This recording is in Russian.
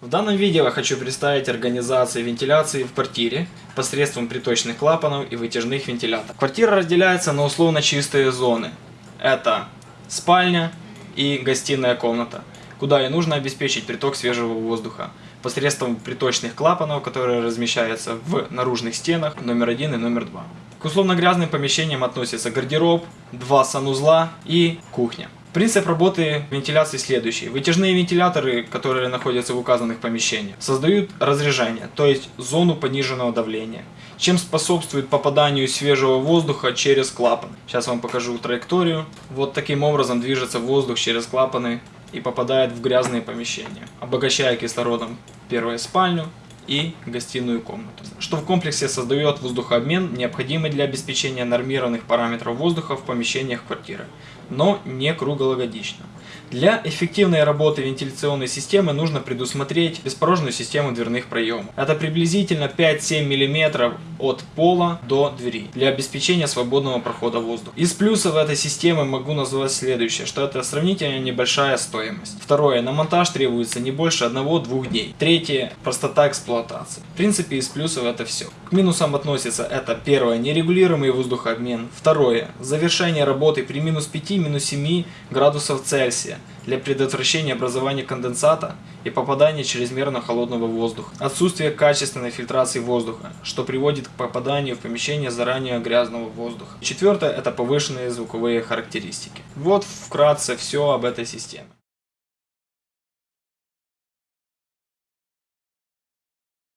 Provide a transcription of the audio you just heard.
В данном видео я хочу представить организацию вентиляции в квартире посредством приточных клапанов и вытяжных вентиляторов. Квартира разделяется на условно чистые зоны. Это спальня и гостиная комната, куда и нужно обеспечить приток свежего воздуха посредством приточных клапанов, которые размещаются в наружных стенах номер один и номер два. К условно грязным помещениям относятся гардероб, два санузла и кухня. Принцип работы вентиляции следующий. Вытяжные вентиляторы, которые находятся в указанных помещениях, создают разряжение, то есть зону пониженного давления, чем способствует попаданию свежего воздуха через клапан. Сейчас вам покажу траекторию. Вот таким образом движется воздух через клапаны и попадает в грязные помещения, обогащая кислородом первую спальню, и гостиную комнату, что в комплексе создает воздухообмен, необходимый для обеспечения нормированных параметров воздуха в помещениях квартиры, но не круглогодично. Для эффективной работы вентиляционной системы нужно предусмотреть беспорожную систему дверных проемов. Это приблизительно 5-7 мм от пола до двери для обеспечения свободного прохода воздуха. Из плюсов этой системы могу назвать следующее, что это сравнительно небольшая стоимость. Второе, на монтаж требуется не больше 1-2 дней. Третье, простота эксплуатации. В принципе, из плюсов это все. К минусам относится это первое, нерегулируемый воздухообмен. Второе, завершение работы при минус 5-7 градусов Цельсия для предотвращения образования конденсата и попадания чрезмерно холодного воздуха. Отсутствие качественной фильтрации воздуха, что приводит к попаданию в помещение заранее грязного воздуха. Четвертое – это повышенные звуковые характеристики. Вот вкратце все об этой системе.